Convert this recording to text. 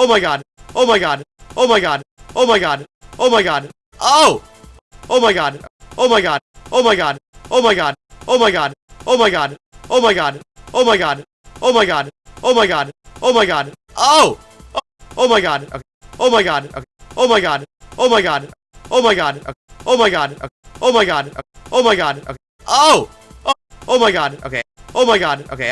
Oh my god. Oh my god. Oh my god. Oh my god. Oh my god. Oh! Oh my god. Oh my god. Oh my god. Oh my god. Oh my god. Oh my god. Oh my god. Oh my god. Oh my god. Oh my god. Oh my god. Oh! Oh my god. Okay. Oh my god. Okay. Oh my god. Oh my god. Oh my god. Okay. Oh my god. Okay. Oh my god. Okay. Oh my god. Okay. Oh! Oh my god. Okay. Oh my god. Okay.